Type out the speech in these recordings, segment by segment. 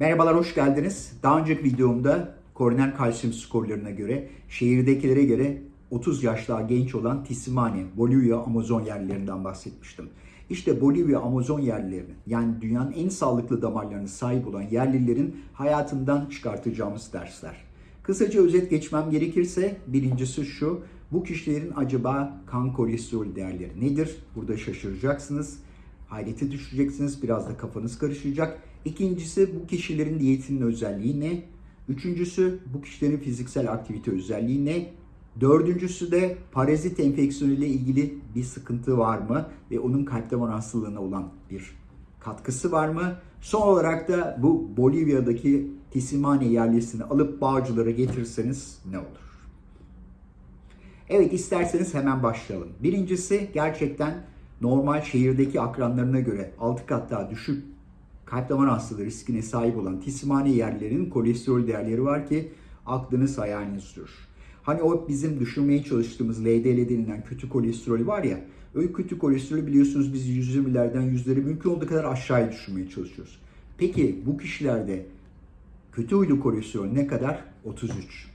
Merhabalar, hoş geldiniz. Daha önceki videomda koroner kalsiyum skorlarına göre şehirdekilere göre 30 yaş daha genç olan Tisimani, Bolivya, Amazon yerlilerinden bahsetmiştim. İşte Bolivya, Amazon yerlilerinin yani dünyanın en sağlıklı damarlarına sahip olan yerlilerin hayatından çıkartacağımız dersler. Kısaca özet geçmem gerekirse birincisi şu, bu kişilerin acaba kan kolesterol değerleri nedir? Burada şaşıracaksınız hayrete düşeceksiniz. Biraz da kafanız karışacak. İkincisi bu kişilerin diyetinin özelliği ne? Üçüncüsü bu kişilerin fiziksel aktivite özelliği ne? Dördüncüsü de parazit enfeksiyonu ile ilgili bir sıkıntı var mı? Ve onun kalp damar hastalığına olan bir katkısı var mı? Son olarak da bu Bolivya'daki Tisimane yerlisini alıp Bağcılar'a getirseniz ne olur? Evet isterseniz hemen başlayalım. Birincisi gerçekten normal şehirdeki akranlarına göre 6 kat daha düşük kalp damar hastalığı riskine sahip olan tisimhane yerlerinin kolesterol değerleri var ki aklınız hayaliniz durur. Hani o bizim düşünmeye çalıştığımız LDL denilen kötü kolesterol var ya, öyle kötü kolesterolü biliyorsunuz biz 120'lerden yüzleri mümkün olduğu kadar aşağıya düşürmeye çalışıyoruz. Peki bu kişilerde kötü huylu kolesterol ne kadar? 33.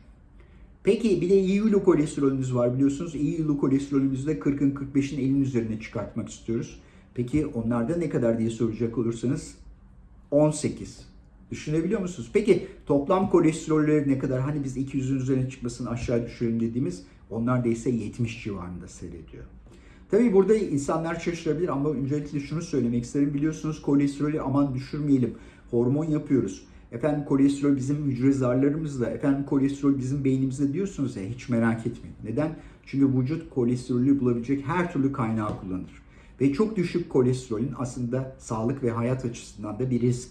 Peki bir de iyi huylu kolesterolümüz var biliyorsunuz. İyi huylu kolesterolümüzü de 40'ın 45'in 50'in üzerine çıkartmak istiyoruz. Peki onlarda ne kadar diye soracak olursanız 18. Düşünebiliyor musunuz? Peki toplam kolesterolleri ne kadar? Hani biz 200'ün üzerine çıkmasını aşağı düşürelim dediğimiz onlar da ise 70 civarında seyrediyor. Tabii burada insanlar şaşırabilir ama öncelikle şunu söylemek isterim. Biliyorsunuz kolesterolü aman düşürmeyelim. Hormon yapıyoruz. Efendim kolesterol bizim hücre zarlarımızda, efendim kolesterol bizim beynimizde diyorsunuz ya hiç merak etmeyin. Neden? Çünkü vücut kolesterolü bulabilecek her türlü kaynağı kullanır. Ve çok düşük kolesterolün aslında sağlık ve hayat açısından da bir risk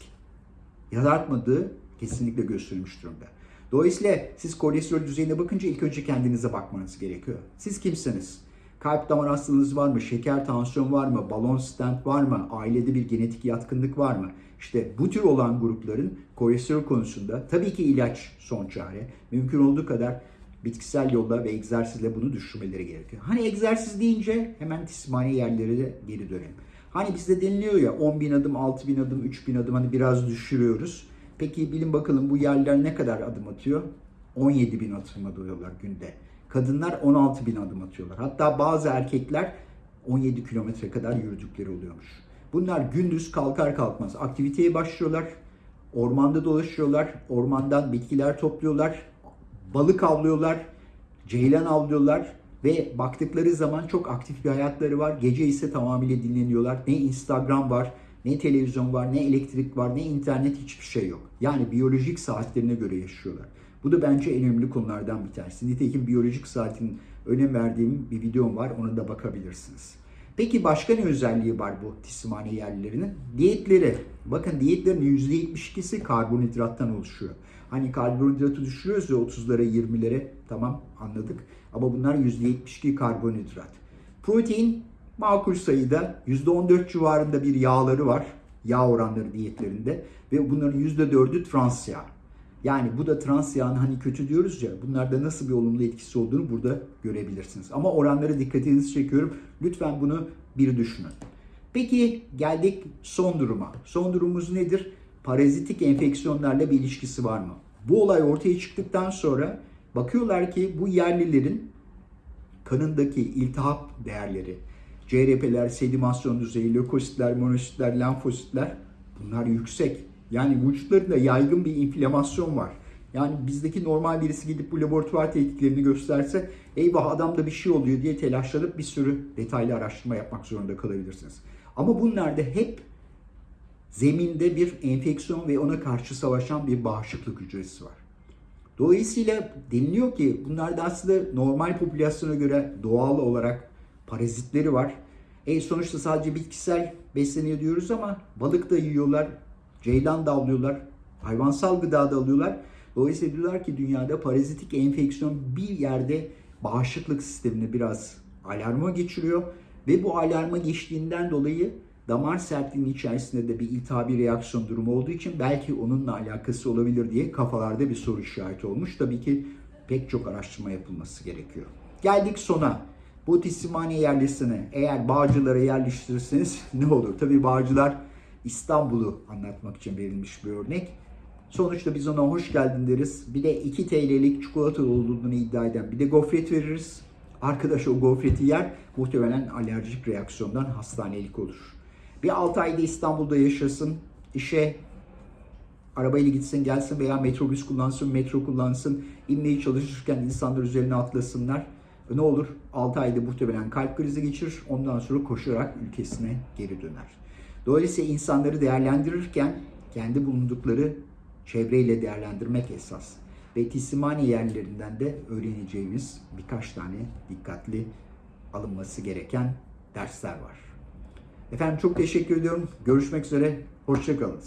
yaratmadığı kesinlikle gösterilmiş durumda. Dolayısıyla siz kolesterol düzeyine bakınca ilk önce kendinize bakmanız gerekiyor. Siz kimsiniz? Kalp damar hastalığınız var mı? Şeker, tansiyon var mı? Balon stent var mı? Ailede bir genetik yatkınlık var mı? İşte bu tür olan grupların kolesterol konusunda tabii ki ilaç son çare. Mümkün olduğu kadar bitkisel yolla ve egzersizle bunu düşürmeleri gerekiyor. Hani egzersiz deyince hemen tismani yerlere de geri dönelim. Hani bizde deniliyor ya 10 bin adım, 6 bin adım, 3 bin adım hani biraz düşürüyoruz. Peki bilin bakalım bu yerler ne kadar adım atıyor? 17 bin adım atıyorlar günde. Kadınlar 16 bin adım atıyorlar. Hatta bazı erkekler 17 kilometre kadar yürüdükleri oluyormuş. Bunlar gündüz kalkar kalkmaz aktiviteye başlıyorlar. Ormanda dolaşıyorlar. Ormandan bitkiler topluyorlar. Balık avlıyorlar. Ceylan avlıyorlar. Ve baktıkları zaman çok aktif bir hayatları var. Gece ise tamamıyla dinleniyorlar. Ne Instagram var, ne televizyon var, ne elektrik var, ne internet hiçbir şey yok. Yani biyolojik saatlerine göre yaşıyorlar. Bu da bence en önemli konulardan bir tanesi. Nitekim biyolojik saatin önem verdiğim bir videom var. Ona da bakabilirsiniz. Peki başka ne özelliği var bu tisimhane yerlilerinin? Diyetleri. Bakın diyetlerin %72'si karbonhidrattan oluşuyor. Hani karbonhidratı düşürüyoruz ya 30'lara 20'lere tamam anladık. Ama bunlar %72 karbonhidrat. Protein makul sayıda %14 civarında bir yağları var. Yağ oranları diyetlerinde. Ve bunların %4'ü trans yağ. Yani bu da trans yağın hani kötü diyoruz ya bunlarda nasıl bir olumlu etkisi olduğunu burada görebilirsiniz. Ama oranlara dikkatinizi çekiyorum. Lütfen bunu bir düşünün. Peki geldik son duruma. Son durumumuz nedir? Parazitik enfeksiyonlarla bir ilişkisi var mı? Bu olay ortaya çıktıktan sonra bakıyorlar ki bu yerlilerin kanındaki iltihap değerleri, CRP'ler, sedimasyon düzeyi, lökositler, monositler, lenfositler bunlar yüksek. Yani vücutlarında yaygın bir inflamasyon var. Yani bizdeki normal birisi gidip bu laboratuvar tetkiklerini gösterse eyvah adamda bir şey oluyor diye telaşlanıp bir sürü detaylı araştırma yapmak zorunda kalabilirsiniz. Ama bunlarda hep zeminde bir enfeksiyon ve ona karşı savaşan bir bağışıklık hücresi var. Dolayısıyla deniliyor ki bunlarda aslında normal popülasyona göre doğal olarak parazitleri var. E sonuçta sadece bitkisel besleniyor diyoruz ama balık da yiyorlar, ceylan da avlıyorlar, hayvansal gıda da alıyorlar. Dolayısıyla diyorlar ki dünyada parazitik enfeksiyon bir yerde bağışıklık sistemini biraz alarma geçiriyor ve bu alarma geçtiğinden dolayı damar sertliğinin içerisinde de bir iltihabi reaksiyon durumu olduğu için belki onunla alakası olabilir diye kafalarda bir soru işareti olmuş. Tabii ki pek çok araştırma yapılması gerekiyor. Geldik sona. Bu tisimhane yerlisini eğer Bağcılar'a yerleştirirseniz ne olur? Tabii Bağcılar İstanbul'u anlatmak için verilmiş bir örnek. Sonuçta biz ona hoş geldin deriz. Bir de 2 TL'lik çikolata olduğunu iddia eden bir de gofret veririz. Arkadaş o gofreti yer muhtemelen alerjik reaksiyondan hastanelik olur. Bir 6 ayda İstanbul'da yaşasın. işe arabayla gitsin gelsin veya metrobüs kullansın, metro kullansın. inmeye çalışırken insanlar üzerine atlasınlar. E Ne olur 6 ayda muhtemelen kalp krizi geçirir. Ondan sonra koşarak ülkesine geri döner. Dolayısıyla insanları değerlendirirken kendi bulundukları çevreyle değerlendirmek esas. Ve teslimhane yerlerinden de öğreneceğimiz birkaç tane dikkatli alınması gereken dersler var. Efendim çok teşekkür ediyorum. Görüşmek üzere. Hoşçakalın.